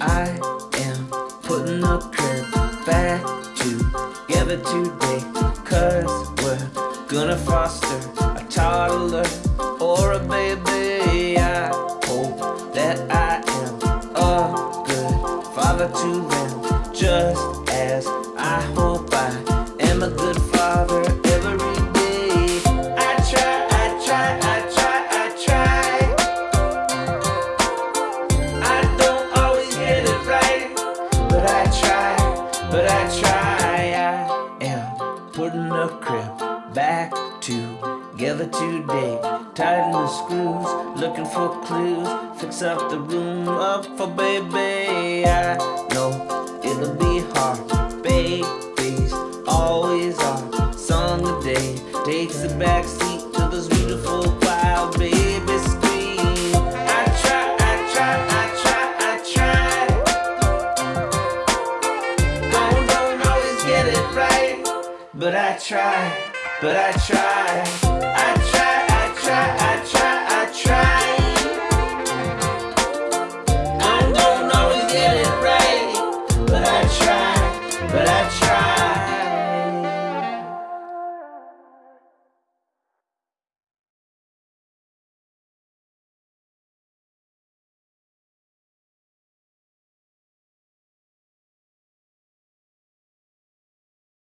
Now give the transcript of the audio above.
I am putting the crib back together today. Cause we're gonna foster a toddler or a baby. I hope that I am a good father to them. Just as putting the crib back together today. Tighten the screws, looking for clues. Fix up the room up for baby. I know it'll be hard, babies always are. Song a day takes a back seat to those beautiful wild baby scream. I try, I try, I try, I try. Don't, don't always get it right, but I try, but I try. I